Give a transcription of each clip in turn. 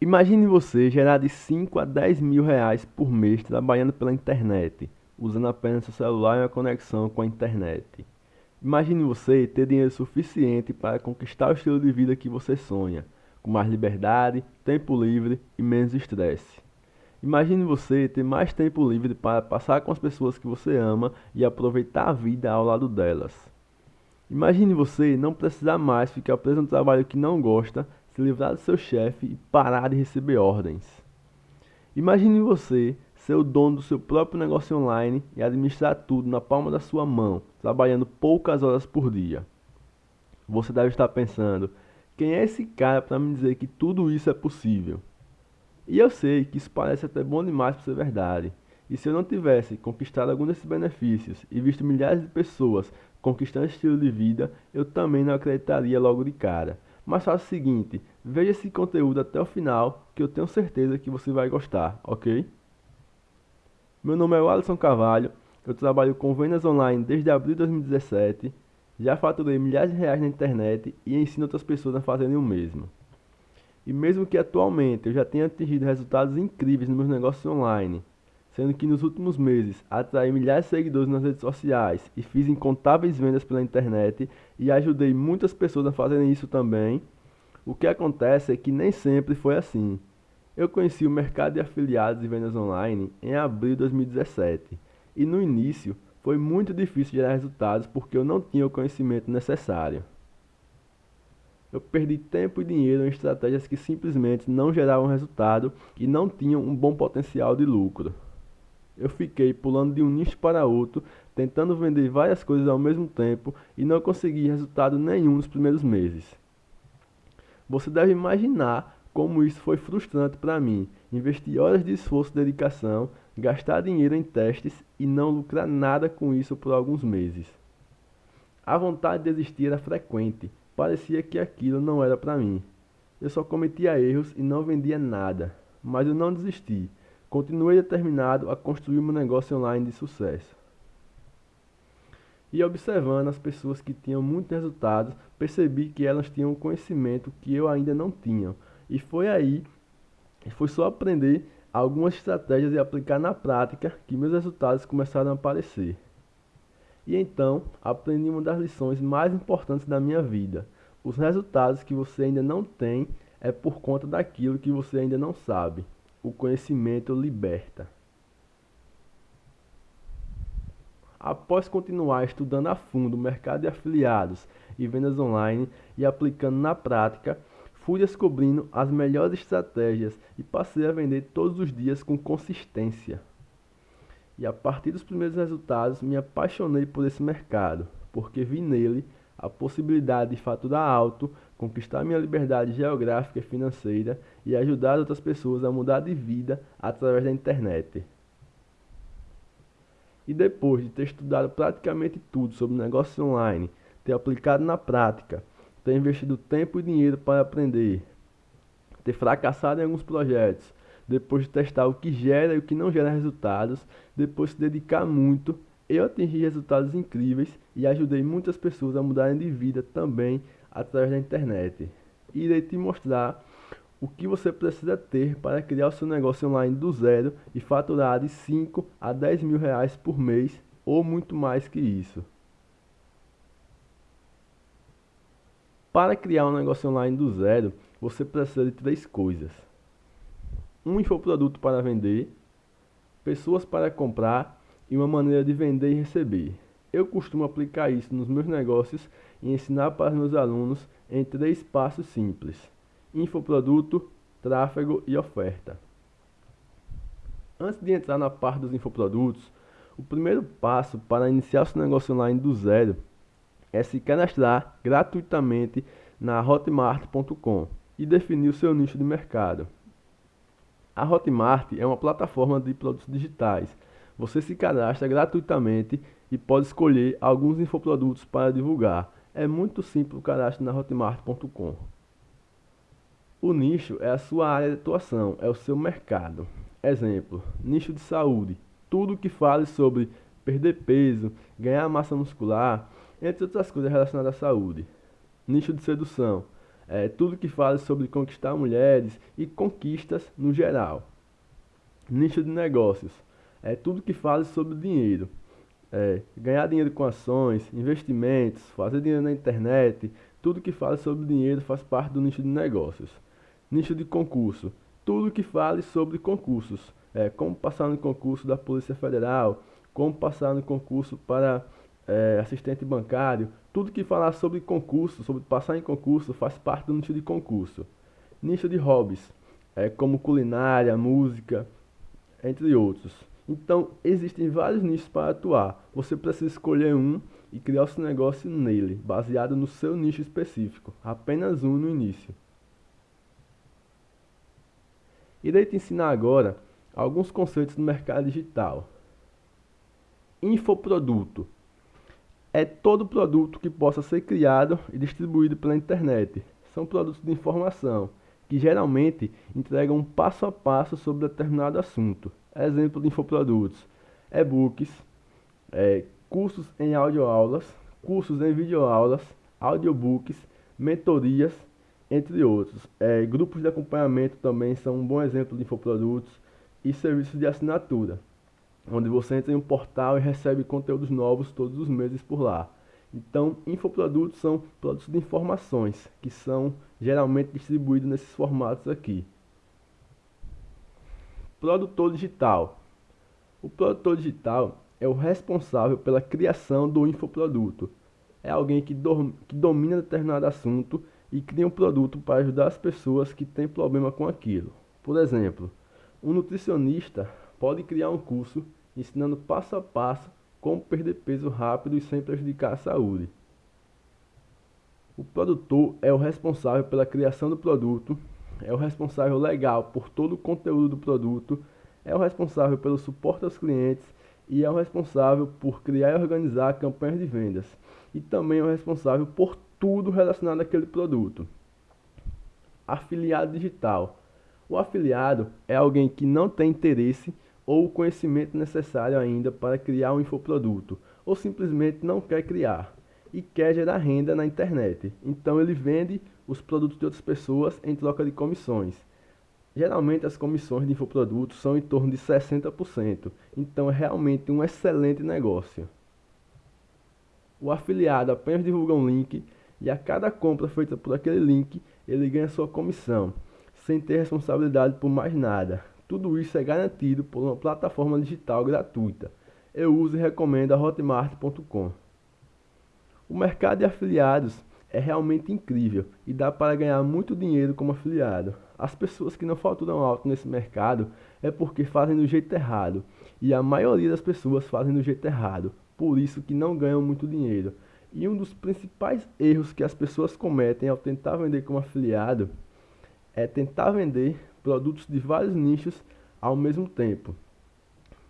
Imagine você gerar de 5 a 10 mil reais por mês trabalhando pela internet, usando apenas seu celular e uma conexão com a internet. Imagine você ter dinheiro suficiente para conquistar o estilo de vida que você sonha, com mais liberdade, tempo livre e menos estresse. Imagine você ter mais tempo livre para passar com as pessoas que você ama e aproveitar a vida ao lado delas. Imagine você não precisar mais ficar preso no trabalho que não gosta se livrar do seu chefe e parar de receber ordens. Imagine você ser o dono do seu próprio negócio online e administrar tudo na palma da sua mão, trabalhando poucas horas por dia. Você deve estar pensando: quem é esse cara para me dizer que tudo isso é possível? E eu sei que isso parece até bom demais para ser verdade. E se eu não tivesse conquistado algum desses benefícios e visto milhares de pessoas conquistando estilo de vida, eu também não acreditaria logo de cara. Mas faça o seguinte, veja esse conteúdo até o final, que eu tenho certeza que você vai gostar, ok? Meu nome é Alisson Carvalho, eu trabalho com vendas online desde abril de 2017, já faturei milhares de reais na internet e ensino outras pessoas a fazerem o mesmo. E mesmo que atualmente eu já tenha atingido resultados incríveis nos meus negócios online, sendo que nos últimos meses atraí milhares de seguidores nas redes sociais e fiz incontáveis vendas pela internet e ajudei muitas pessoas a fazerem isso também, o que acontece é que nem sempre foi assim. Eu conheci o mercado de afiliados e vendas online em abril de 2017 e no início foi muito difícil gerar resultados porque eu não tinha o conhecimento necessário. Eu perdi tempo e dinheiro em estratégias que simplesmente não geravam resultado e não tinham um bom potencial de lucro eu fiquei pulando de um nicho para outro, tentando vender várias coisas ao mesmo tempo e não consegui resultado nenhum nos primeiros meses. Você deve imaginar como isso foi frustrante para mim, investir horas de esforço e dedicação, gastar dinheiro em testes e não lucrar nada com isso por alguns meses. A vontade de desistir era frequente, parecia que aquilo não era para mim. Eu só cometia erros e não vendia nada, mas eu não desisti. Continuei determinado a construir um negócio online de sucesso. E observando as pessoas que tinham muitos resultados, percebi que elas tinham conhecimento que eu ainda não tinha. E foi aí, foi só aprender algumas estratégias e aplicar na prática que meus resultados começaram a aparecer. E então, aprendi uma das lições mais importantes da minha vida. Os resultados que você ainda não tem é por conta daquilo que você ainda não sabe o conhecimento liberta. Após continuar estudando a fundo o mercado de afiliados e vendas online e aplicando na prática, fui descobrindo as melhores estratégias e passei a vender todos os dias com consistência. E a partir dos primeiros resultados, me apaixonei por esse mercado, porque vi nele a possibilidade de faturar alto, conquistar minha liberdade geográfica e financeira e ajudar outras pessoas a mudar de vida através da internet. E depois de ter estudado praticamente tudo sobre negócios online, ter aplicado na prática, ter investido tempo e dinheiro para aprender, ter fracassado em alguns projetos, depois de testar o que gera e o que não gera resultados, depois de se dedicar muito eu atingi resultados incríveis e ajudei muitas pessoas a mudarem de vida também através da internet. Irei te mostrar o que você precisa ter para criar o seu negócio online do zero e faturar de 5 a 10 mil reais por mês ou muito mais que isso. Para criar um negócio online do zero, você precisa de três coisas: um infoproduto para vender, pessoas para comprar e uma maneira de vender e receber. Eu costumo aplicar isso nos meus negócios e ensinar para meus alunos em três passos simples: infoproduto, tráfego e oferta. Antes de entrar na parte dos infoprodutos, o primeiro passo para iniciar seu negócio online do zero é se cadastrar gratuitamente na hotmart.com e definir o seu nicho de mercado. A Hotmart é uma plataforma de produtos digitais você se cadastra gratuitamente e pode escolher alguns infoprodutos para divulgar. É muito simples o cadastro na hotmart.com. O nicho é a sua área de atuação, é o seu mercado. Exemplo: nicho de saúde. Tudo que fale sobre perder peso, ganhar massa muscular, entre outras coisas relacionadas à saúde. Nicho de sedução. é, tudo que fale sobre conquistar mulheres e conquistas no geral. Nicho de negócios, é tudo que fale sobre dinheiro. É, ganhar dinheiro com ações, investimentos, fazer dinheiro na internet, tudo que fale sobre dinheiro faz parte do nicho de negócios. Nicho de concurso, tudo que fale sobre concursos, é, como passar no concurso da Polícia Federal, como passar no concurso para é, assistente bancário, tudo que falar sobre concurso, sobre passar em concurso, faz parte do nicho de concurso. Nicho de hobbies, é, como culinária, música, entre outros. Então, existem vários nichos para atuar. Você precisa escolher um e criar o seu negócio nele, baseado no seu nicho específico. Apenas um no início. Irei te ensinar agora alguns conceitos do mercado digital. Infoproduto é todo produto que possa ser criado e distribuído pela internet. São produtos de informação que geralmente entregam um passo a passo sobre determinado assunto. Exemplo de infoprodutos: e-books, é, cursos em audioaulas, cursos em videoaulas, audiobooks, mentorias, entre outros. É, grupos de acompanhamento também são um bom exemplo de infoprodutos e serviços de assinatura onde você entra em um portal e recebe conteúdos novos todos os meses por lá. Então, infoprodutos são produtos de informações que são geralmente distribuídos nesses formatos aqui. Produtor digital. O produtor digital é o responsável pela criação do infoproduto. É alguém que, do, que domina determinado assunto e cria um produto para ajudar as pessoas que têm problema com aquilo. Por exemplo, um nutricionista pode criar um curso ensinando passo a passo como perder peso rápido e sem prejudicar a saúde. O produtor é o responsável pela criação do produto, é o responsável legal por todo o conteúdo do produto, é o responsável pelo suporte aos clientes e é o responsável por criar e organizar campanhas de vendas. E também é o responsável por tudo relacionado àquele produto. Afiliado digital. O afiliado é alguém que não tem interesse ou o conhecimento necessário ainda para criar um infoproduto, ou simplesmente não quer criar e quer gerar renda na internet. Então ele vende os produtos de outras pessoas em troca de comissões. Geralmente as comissões de infoprodutos são em torno de 60%, então é realmente um excelente negócio. O afiliado apenas divulga um link e a cada compra feita por aquele link ele ganha sua comissão, sem ter responsabilidade por mais nada. Tudo isso é garantido por uma plataforma digital gratuita. Eu uso e recomendo a Hotmart.com. O mercado de afiliados é realmente incrível e dá para ganhar muito dinheiro como afiliado. As pessoas que não faturam alto nesse mercado é porque fazem do jeito errado, e a maioria das pessoas fazem do jeito errado, por isso que não ganham muito dinheiro. E um dos principais erros que as pessoas cometem ao tentar vender como afiliado é tentar vender produtos de vários nichos ao mesmo tempo.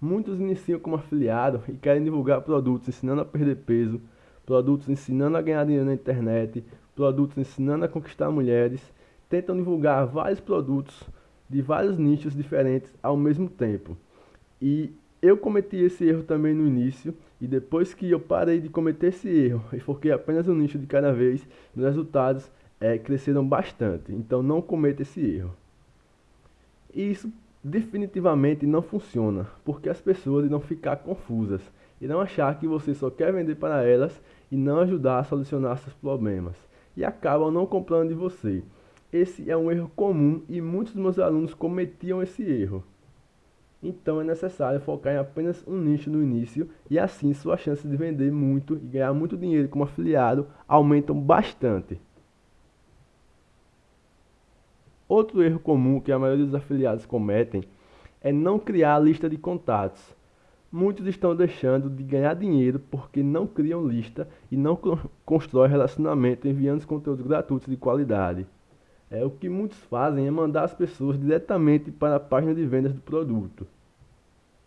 Muitos iniciam como afiliado e querem divulgar produtos ensinando a perder peso, produtos ensinando a ganhar dinheiro na internet, produtos ensinando a conquistar mulheres, tentam divulgar vários produtos de vários nichos diferentes ao mesmo tempo. E eu cometi esse erro também no início, e depois que eu parei de cometer esse erro e foquei apenas um nicho de cada vez, os resultados é, cresceram bastante. Então não cometa esse erro. E isso definitivamente não funciona, porque as pessoas irão ficar confusas, irão achar que você só quer vender para elas e não ajudar a solucionar seus problemas, e acabam não comprando de você. Esse é um erro comum e muitos dos meus alunos cometiam esse erro. Então é necessário focar em apenas um nicho no início e assim suas chances de vender muito e ganhar muito dinheiro como afiliado aumentam bastante. Outro erro comum que a maioria dos afiliados cometem é não criar a lista de contatos. Muitos estão deixando de ganhar dinheiro porque não criam lista e não constroem relacionamento enviando conteúdos gratuitos de qualidade. É, o que muitos fazem é mandar as pessoas diretamente para a página de vendas do produto.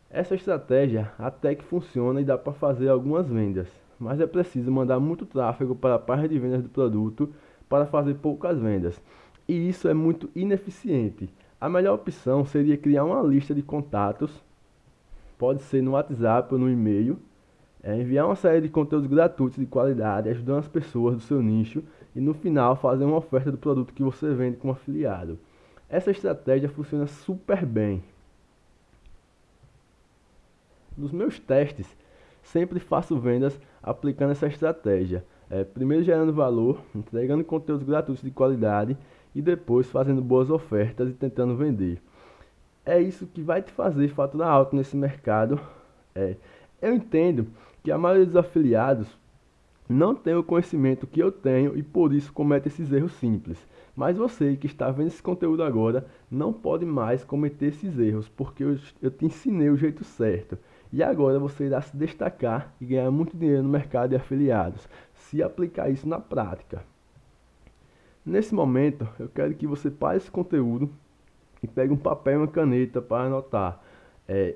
Essa estratégia até que funciona e dá para fazer algumas vendas, mas é preciso mandar muito tráfego para a página de vendas do produto para fazer poucas vendas e isso é muito ineficiente. A melhor opção seria criar uma lista de contatos, pode ser no WhatsApp ou no e-mail, é, enviar uma série de conteúdos gratuitos de qualidade, ajudando as pessoas do seu nicho e no final fazer uma oferta do produto que você vende como afiliado. Essa estratégia funciona super bem. Nos meus testes, sempre faço vendas aplicando essa estratégia. É, primeiro gerando valor, entregando conteúdos gratuitos de qualidade e depois fazendo boas ofertas e tentando vender. É isso que vai te fazer faturar alto nesse mercado. É, eu entendo que a maioria dos afiliados não tem o conhecimento que eu tenho e por isso comete esses erros simples. Mas você que está vendo esse conteúdo agora não pode mais cometer esses erros, porque eu, eu te ensinei o jeito certo. E agora você irá se destacar e ganhar muito dinheiro no mercado de afiliados, se aplicar isso na prática. Nesse momento, eu quero que você pare esse conteúdo e pegue um papel e uma caneta para anotar. É,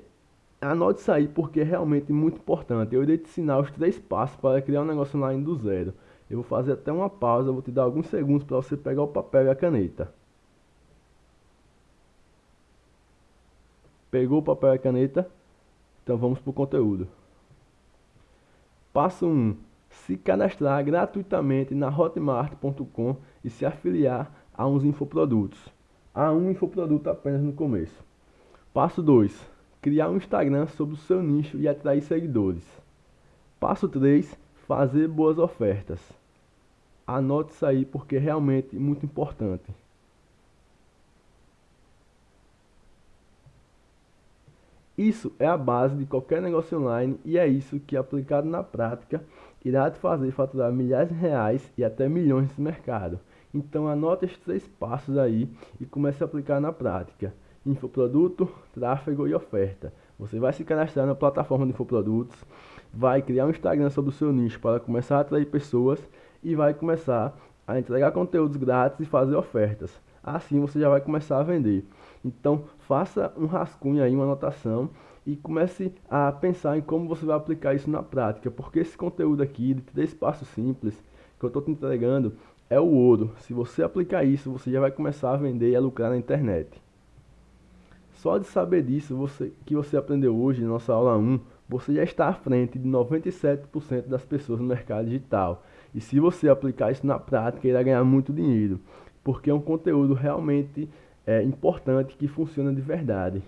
anote isso aí porque é realmente muito importante. Eu irei te ensinar os três passos para criar um negócio online do zero. Eu vou fazer até uma pausa, vou te dar alguns segundos para você pegar o papel e a caneta. Pegou o papel e a caneta? Então vamos para o conteúdo. Passo 1. Se cadastrar gratuitamente na hotmart.com e se afiliar a uns infoprodutos. A um infoproduto apenas no começo. Passo 2. Criar um Instagram sobre o seu nicho e atrair seguidores. Passo 3. Fazer boas ofertas. Anote isso aí porque é realmente muito importante. Isso é a base de qualquer negócio online e é isso que, aplicado na prática, irá te fazer faturar milhares de reais e até milhões nesse mercado. Então anote esses três passos aí e comece a aplicar na prática. Infoproduto, tráfego e oferta. Você vai se cadastrar na plataforma de infoprodutos, vai criar um Instagram sobre o seu nicho para começar a atrair pessoas e vai começar a entregar conteúdos grátis e fazer ofertas. Assim você já vai começar a vender. Então, faça um rascunho aí, uma anotação e comece a pensar em como você vai aplicar isso na prática, porque esse conteúdo aqui de três passos simples que eu estou te entregando é o ouro. Se você aplicar isso, você já vai começar a vender e a lucrar na internet. Só de saber disso, você, que você aprendeu hoje na nossa aula 1, você já está à frente de 97% das pessoas no mercado digital. E se você aplicar isso na prática, irá ganhar muito dinheiro, porque é um conteúdo realmente é, importante que funciona de verdade.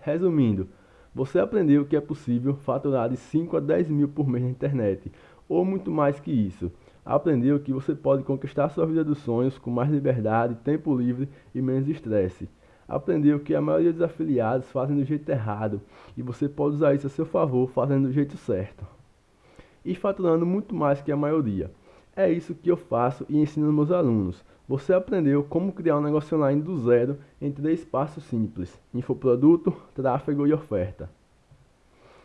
Resumindo, você aprendeu que é possível faturar de 5 a 10 mil por mês na internet, ou muito mais que isso. Aprendeu que você pode conquistar sua vida dos sonhos com mais liberdade, tempo livre e menos estresse. Aprendeu que a maioria dos afiliados fazem do jeito errado e você pode usar isso a seu favor fazendo do jeito certo. E faturando muito mais que a maioria. É isso que eu faço e ensino aos meus alunos. Você aprendeu como criar um negócio online do zero em três passos simples: infoproduto, tráfego e oferta.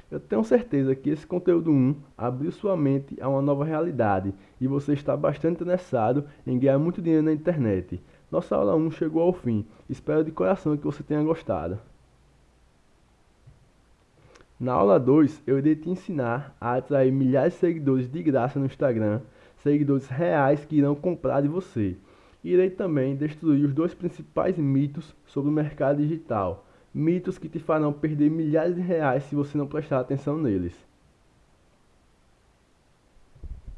Eu tenho certeza que esse conteúdo 1 abriu sua mente a uma nova realidade e você está bastante interessado em ganhar muito dinheiro na internet. Nossa aula 1 chegou ao fim. Espero de coração que você tenha gostado. Na aula 2, eu irei te ensinar a atrair milhares de seguidores de graça no Instagram seguidores reais que irão comprar de você. Irei também destruir os dois principais mitos sobre o mercado digital, mitos que te farão perder milhares de reais se você não prestar atenção neles.